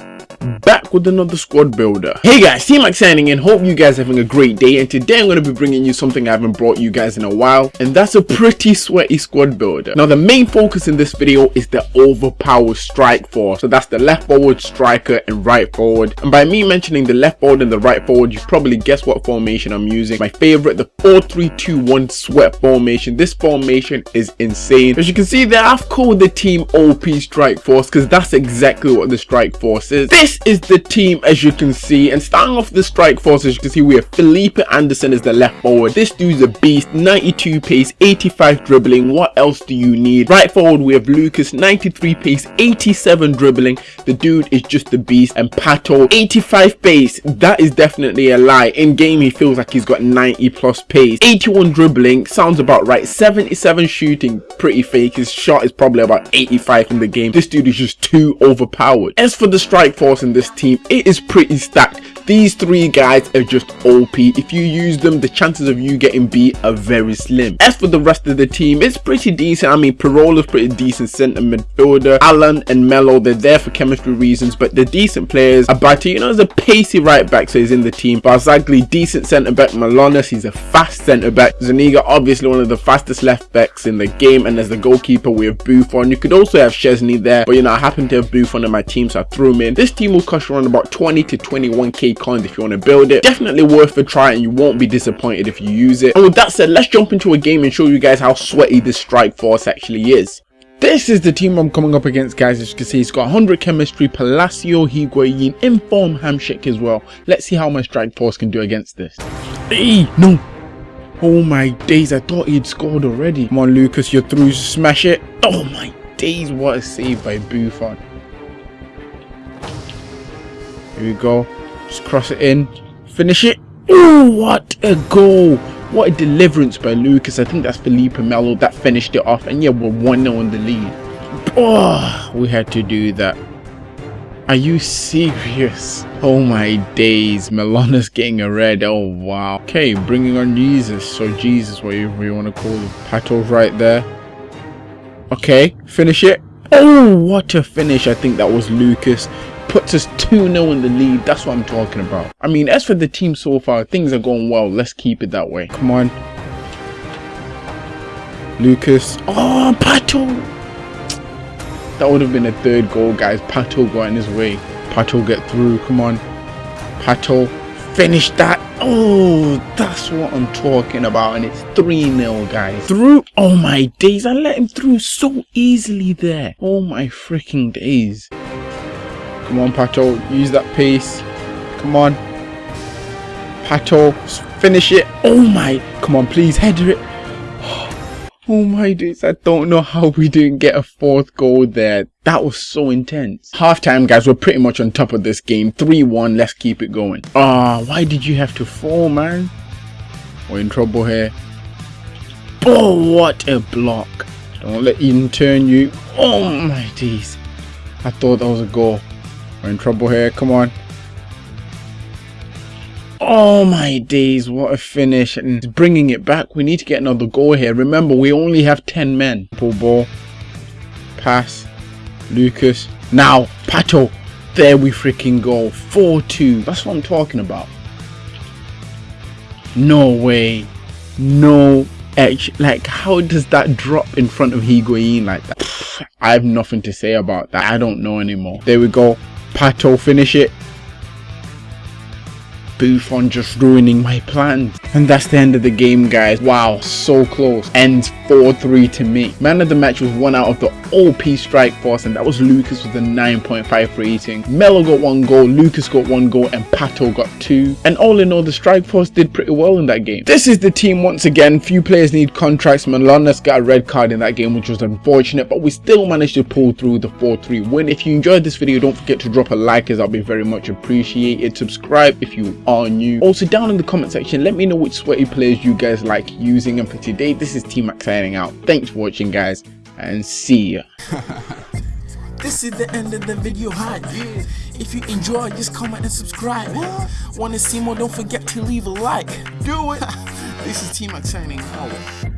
Thank you back with another squad builder. Hey guys, T-Max signing in, hope you guys are having a great day and today I'm going to be bringing you something I haven't brought you guys in a while and that's a pretty sweaty squad builder. Now the main focus in this video is the overpowered strike force, so that's the left forward, striker and right forward and by me mentioning the left forward and the right forward you probably guess what formation I'm using. My favorite, the 4-3-2-1 sweat formation. This formation is insane. As you can see there, I've called the team OP strike force because that's exactly what the strike force is. This is the team as you can see and starting off the strike force as you can see we have Felipe Anderson as the left forward. This dude's a beast 92 pace 85 dribbling. What else do you need? Right forward we have Lucas 93 pace 87 dribbling. The dude is just a beast and Pato 85 pace. That is definitely a lie. In game he feels like he's got 90 plus pace. 81 dribbling sounds about right. 77 shooting pretty fake. His shot is probably about 85 in the game. This dude is just too overpowered. As for the strike force in this team. It is pretty stacked these three guys are just OP. If you use them, the chances of you getting beat are very slim. As for the rest of the team, it's pretty decent. I mean, Parolo's pretty decent centre midfielder. Alan and Melo, they're there for chemistry reasons, but they're decent players. Abate, you know, is a pacey right back, so he's in the team. Barzagli, decent centre back. Malonas, he's a fast centre back. Zuniga, obviously one of the fastest left backs in the game. And as the goalkeeper, we have Buffon. You could also have Szczesny there, but you know, I happen to have Buffon in my team, so I threw him in. This team will cost around about 20 to 21k coins if you want to build it definitely worth a try and you won't be disappointed if you use it and with that said let's jump into a game and show you guys how sweaty this strike force actually is this is the team I'm coming up against, guys. As you can see, he's got 100 chemistry, Palacio, Higuain, Inform, Hamsik as well. Let's see how my strike force can do against this. Hey, no. Oh my days, I thought he'd scored already. Come on, Lucas, you're through. Smash it. Oh my days, what a save by Buffon. Here we go. Just cross it in. Finish it. Oh, what a goal. What a deliverance by Lucas. I think that's Felipe Melo that finished it off. And yeah, we're 1-0 in the lead. Oh, we had to do that. Are you serious? Oh my days. Melona's getting a red. Oh wow. Okay, bringing on Jesus. So Jesus, whatever you want to call it. Pato's right there. Okay, finish it. Oh, what a finish. I think that was Lucas puts us 2-0 in the lead. That's what I'm talking about. I mean, as for the team so far, things are going well. Let's keep it that way. Come on. Lucas. Oh, Pato. That would have been a third goal, guys. Pato got in his way. Pato get through. Come on. Pato. Finish that. Oh, that's what I'm talking about. And it's 3-0, guys. Through. Oh, my days. I let him through so easily there. Oh, my freaking days. Come on, Pato. Use that pace. Come on. Pato. Finish it. Oh my. Come on, please. Header it. Oh my days. I don't know how we didn't get a fourth goal there. That was so intense. Half time, guys. We're pretty much on top of this game. 3-1. Let's keep it going. Ah, oh, why did you have to fall, man? We're in trouble here. Oh, what a block. Don't let Eden turn you. Oh my days. I thought that was a goal. We're in trouble here. Come on. Oh my days, what a finish. And bringing it back. We need to get another goal here. Remember, we only have 10 men. Ball. Pass. Lucas. Now, Pato. There we freaking go. 4-2. That's what I'm talking about. No way. No edge. like how does that drop in front of Higuain like that? I have nothing to say about that. I don't know anymore. There we go. Pato finish it. Buffon just ruining my plans. And that's the end of the game, guys. Wow, so close. Ends 4-3 to me. Man of the match was one out of the OP strike force, and that was Lucas with a 9.5 rating. Melo got one goal, Lucas got one goal, and Pato got two. And all in all, the strike force did pretty well in that game. This is the team once again. Few players need contracts. Malonas got a red card in that game, which was unfortunate, but we still managed to pull through the 4-3 win. If you enjoyed this video, don't forget to drop a like as that'll be very much appreciated. Subscribe if you are new. Also, down in the comment section, let me know which sweaty players you guys like using. And for today, this is T-Max signing out. Thanks for watching, guys, and see ya. This is the end of the video hype. If you enjoy, just comment and subscribe. Want to see more? Don't forget to leave a like. Do it. this is T-Max signing out.